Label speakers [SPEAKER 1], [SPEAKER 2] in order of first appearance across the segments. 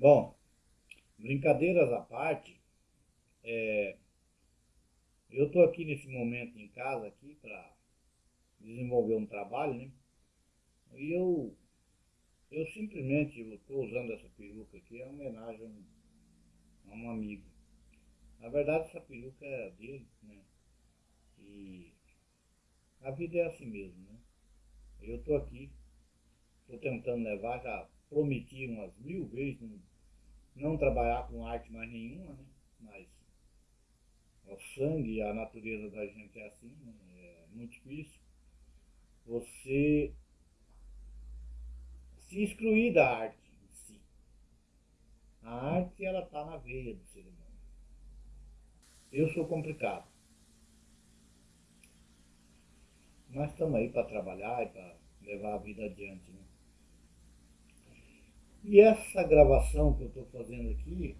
[SPEAKER 1] Bom, brincadeiras à parte, é, eu estou aqui nesse momento em casa aqui para desenvolver um trabalho, né? E eu, eu simplesmente estou usando essa peruca aqui, é homenagem a um amigo. Na verdade essa peruca é dele, né? E a vida é assim mesmo, né? Eu estou aqui, estou tentando levar, já prometi umas mil vezes não, trabalhar com arte mais nenhuma, né? Mas o sangue a natureza da gente é assim, né? é muito difícil. Você se excluir da arte em si. A arte, ela está na veia do ser humano. Eu sou complicado. Mas estamos aí para trabalhar e para levar a vida adiante. Né? E essa gravação que eu estou fazendo aqui,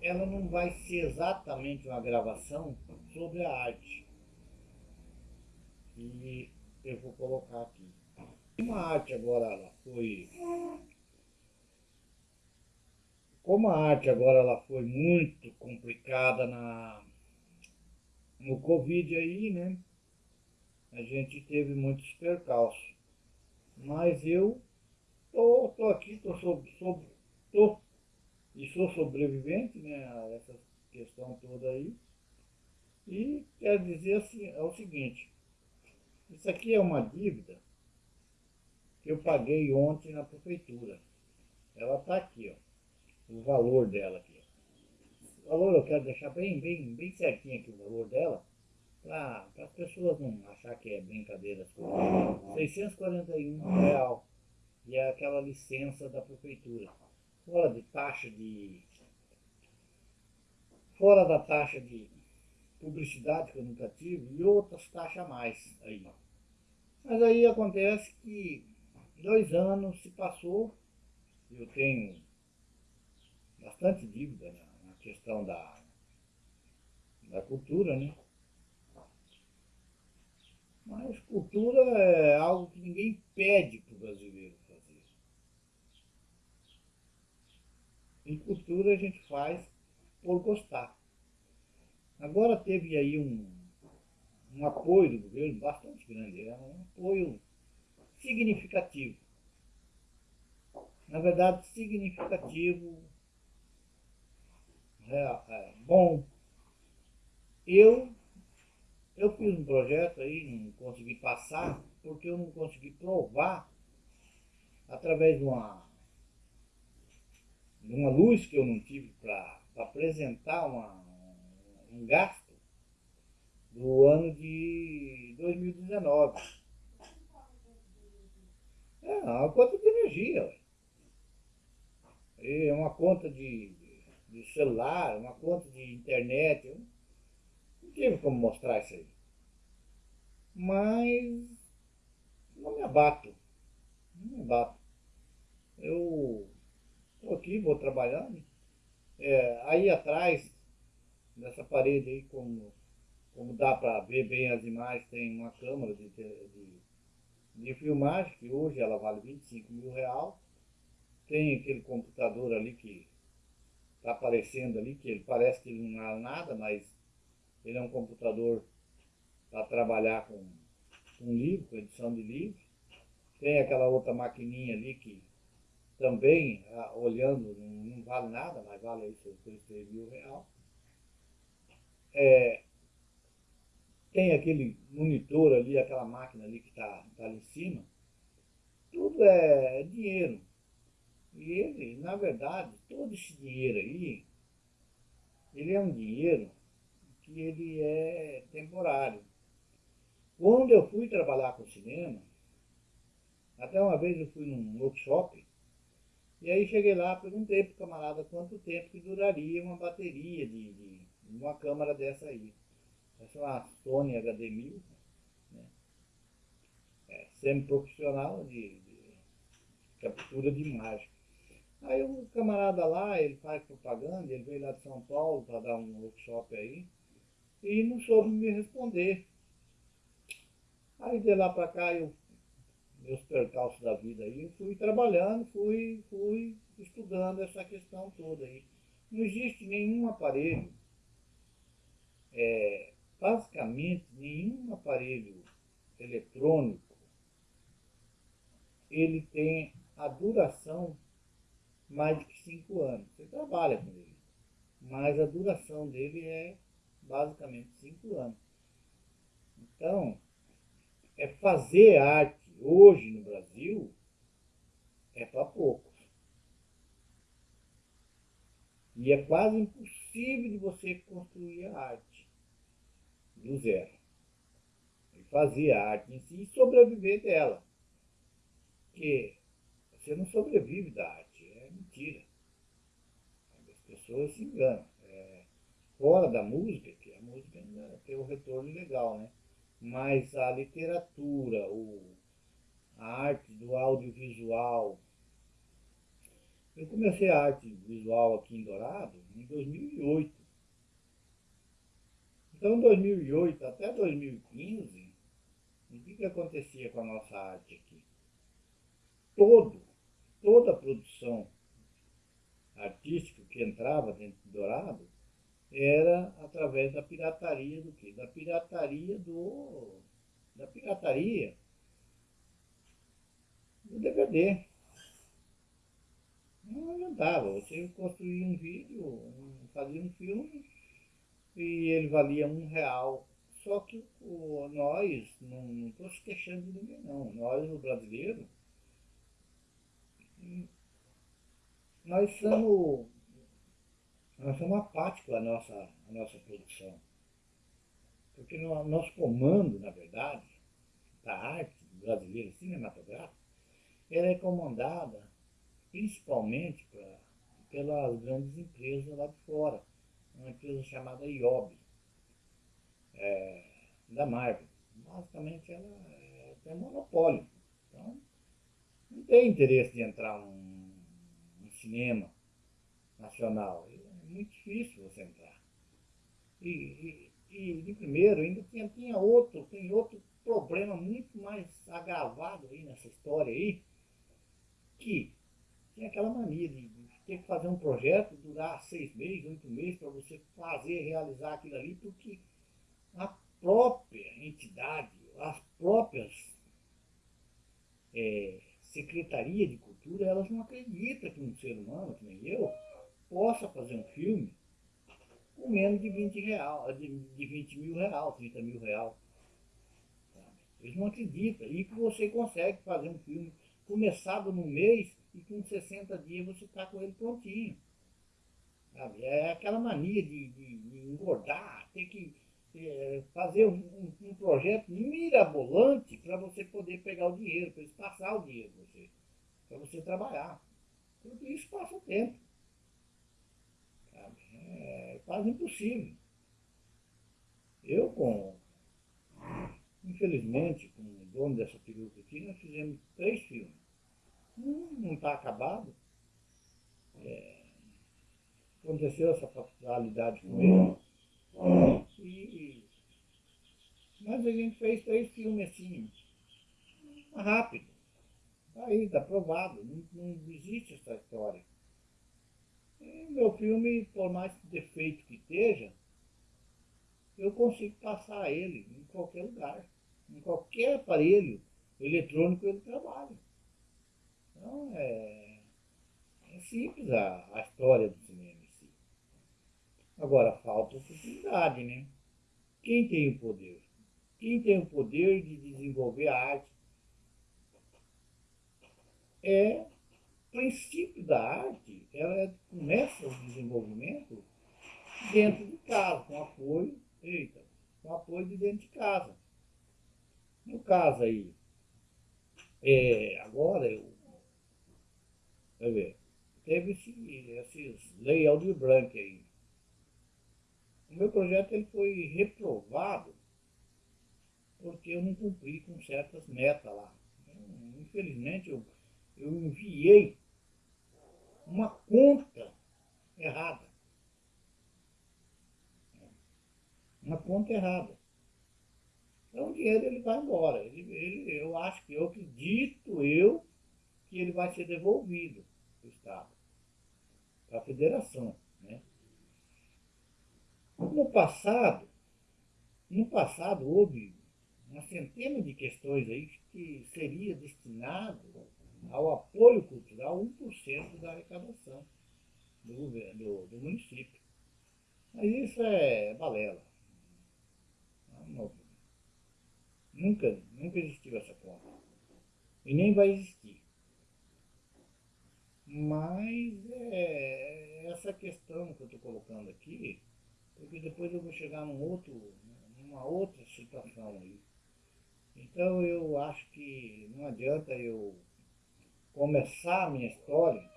[SPEAKER 1] ela não vai ser exatamente uma gravação sobre a arte. E eu vou colocar aqui. Como a arte agora ela foi. Como a arte agora ela foi muito complicada na, no Covid aí, né? A gente teve muitos percalços. Mas eu tô, tô aqui, tô, sob, sob, tô e sou sobrevivente né, a essa questão toda aí. E quero dizer assim, é o seguinte, isso aqui é uma dívida que eu paguei ontem na prefeitura. Ela está aqui, ó, o valor dela aqui. O valor eu quero deixar bem, bem, bem certinho aqui o valor dela, para as pessoas não achar que é brincadeira. 641 real. E é aquela licença da prefeitura fora de taxa de. fora da taxa de publicidade que eu nunca tive e outras taxas a mais aí. Mas aí acontece que dois anos se passou, eu tenho bastante dívida na, na questão da, da cultura, né? Mas cultura é algo que ninguém pede para o brasileiro. Em cultura a gente faz por gostar. Agora teve aí um, um apoio do governo bastante grande, é um apoio significativo. Na verdade, significativo, é, é, bom. Eu, eu fiz um projeto aí, não consegui passar, porque eu não consegui provar através de uma numa luz que eu não tive para apresentar uma, um gasto do ano de 2019. É uma conta de energia. É uma conta de, de celular, uma conta de internet. Eu não tive como mostrar isso aí. Mas não me abato. Não me abato. Eu Estou aqui, vou trabalhando. É, aí atrás, nessa parede aí, como, como dá para ver bem as imagens, tem uma câmera de, de, de filmagem, que hoje ela vale 25 mil reais. Tem aquele computador ali que está aparecendo ali, que ele parece que ele não é nada, mas ele é um computador para trabalhar com, com livro, com edição de livro. Tem aquela outra maquininha ali que também, ah, olhando, não, não, vale nada, mas vale aí seus 3 mil reais. É, tem aquele monitor ali, aquela máquina ali que está tá ali em cima. Tudo é, é dinheiro. E ele, na verdade, todo esse dinheiro aí, ele é um dinheiro que ele é temporário. Quando eu fui trabalhar com cinema, até uma vez eu fui num workshop e aí cheguei lá, perguntei pro camarada quanto tempo que duraria uma bateria de, de uma câmera dessa aí. Essa é uma Sony HD1000, né? é, semi-profissional de, de, captura de imagem. Aí o camarada lá, ele faz propaganda, ele veio lá de São Paulo para dar um workshop aí, e não soube me responder. Aí de lá para cá eu meus percalços da vida aí, eu fui trabalhando, fui, fui estudando essa questão toda aí. Não existe nenhum aparelho, é, basicamente nenhum aparelho eletrônico, ele tem a duração mais de cinco anos. Você trabalha com ele, mas a duração dele é basicamente cinco anos. Então, é fazer arte hoje no Brasil é para poucos. E é quase impossível de você construir a arte do zero. E fazer a arte em si e sobreviver dela. Porque você não sobrevive da arte, é mentira. As pessoas se enganam. É, fora da música, que a música tem um retorno legal, né? Mas a literatura, o, a arte do audiovisual. Eu comecei a arte visual aqui em Dourado em 2008. Então, em 2008 até 2015, o que, que acontecia com a nossa arte aqui? Todo, toda a produção artística que entrava dentro de Dourado era através da pirataria do quê? Da pirataria do. Da pirataria do DVD. Não adiantava, você construía um vídeo, fazia um filme e ele valia um real. Só que o, nós, não estou se queixando de ninguém não, nós, o brasileiro, nós somos, nós somos apáticos à nossa, à nossa produção. Porque no nosso comando, na verdade, da arte brasileira cinematográfica, ela é comandada principalmente pra, pelas grandes empresas lá de fora. Uma empresa chamada IOB, é, da Marvel. Basicamente ela é, tem monopólio. Então, não tem interesse de entrar um, cinema nacional. É muito difícil você entrar. E, e, e de primeiro ainda tinha, tinha outro, tem outro problema muito mais agravado aí nessa história aí, que tem aquela mania de, ter que fazer um projeto, durar seis meses, oito meses, para você fazer, realizar aquilo ali, porque a própria entidade, as próprias é, secretaria de cultura, elas não acreditam que um ser humano, que nem eu, possa fazer um filme com menos de 20, real, de, de 20 mil real, 30 mil real. Eles não acreditam. E que você consegue fazer um filme começado no mês e com 60 dias você está com ele prontinho. Sabe? É aquela mania de, de, de engordar, ter que é, fazer um, um, um, projeto mirabolante para você poder pegar o dinheiro, para eles passar o dinheiro para você, para você trabalhar. Tudo isso passa o tempo. Sabe? É quase impossível. Eu com Infelizmente, com o dono dessa peruca aqui, nós fizemos três filmes. Um não está acabado. É, aconteceu essa fatalidade com ele. E, mas a gente fez três filmes assim, rápido. Tá aí, está provado. Não, não existe essa história. E meu filme, por mais defeito que esteja, eu consigo passar ele em qualquer lugar. Em qualquer aparelho eletrônico ele trabalha. Então é, é simples a, a história do cinema em si. Agora falta oportunidade, né? Quem tem o poder? Quem tem o poder de desenvolver a arte é princípio da arte, ela começa o desenvolvimento dentro de casa, com apoio, eita, com apoio de dentro de casa. No caso aí, é, agora eu, quer ver, teve esse, esses lei Aldir Blanc aí. O meu projeto ele foi reprovado porque eu não cumpri com certas metas lá. Infelizmente eu, eu enviei uma conta errada. Uma conta errada. Então o dinheiro ele vai embora. Ele, ele, eu acho que, eu acredito eu, que ele vai ser devolvido para o Estado, para a federação. Né? No passado, no passado houve uma centena de questões aí que seria destinado ao apoio cultural 1% da arrecadação do, governo, do, do município. Mas isso é balela. Não, nunca, nunca existiu essa conta. E nem vai existir. Mas é essa questão que eu estou colocando aqui, porque depois eu vou chegar num outro, numa outra situação aí. Então eu acho que não adianta eu começar a minha história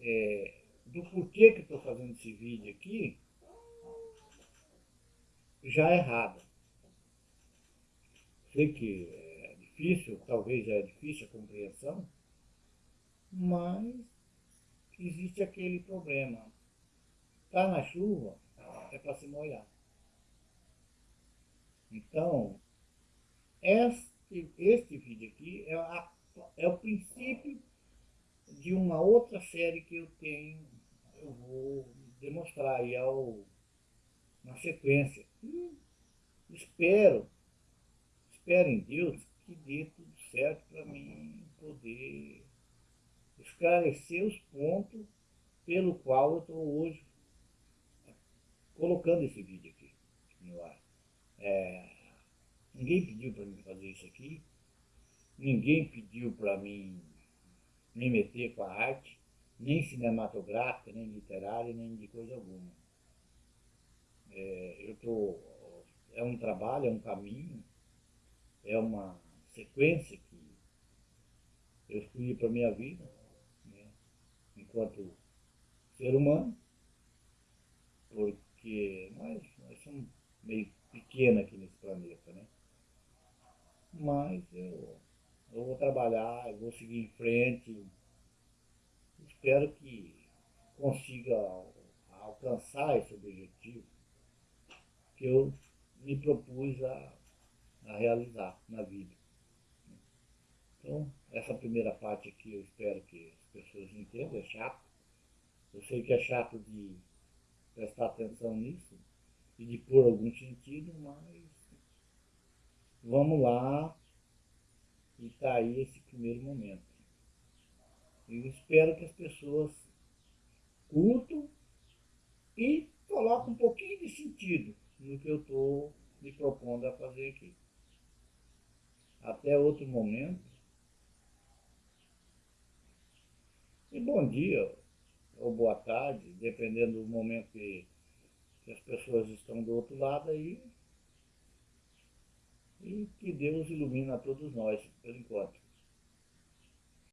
[SPEAKER 1] é, do porquê que estou fazendo esse vídeo aqui já errado. Sei que é difícil, talvez é difícil a compreensão, mas existe aquele problema. Tá na chuva, é para se molhar. Então, este, este vídeo aqui é, a, é o princípio de uma outra série que eu tenho, eu vou demonstrar aí ao, na sequência. Espero, espero em Deus que dê tudo certo para mim poder esclarecer os pontos pelo qual eu estou hoje colocando esse vídeo aqui no ar. É, ninguém pediu para mim fazer isso aqui, ninguém pediu para mim me meter com a arte, nem cinematográfica, nem literária, nem de coisa alguma. É, eu tô, é um trabalho, é um caminho, é uma sequência que eu escolhi para a minha vida, né, enquanto ser humano, porque nós, nós somos meio pequenos aqui nesse planeta, né? Mas eu eu vou trabalhar, eu vou seguir em frente. Espero que consiga alcançar esse objetivo que eu me propus a, a realizar na vida. Então, essa primeira parte aqui eu espero que as pessoas entendam, é chato. Eu sei que é chato de prestar atenção nisso e de pôr algum sentido, mas vamos lá, e está aí esse primeiro momento. Eu espero que as pessoas curtam e coloquem um pouquinho de sentido no que eu estou me propondo a fazer aqui. Até outro momento. E bom dia ou boa tarde, dependendo do momento que, que as pessoas estão do outro lado aí. E que Deus ilumine a todos nós, por enquanto.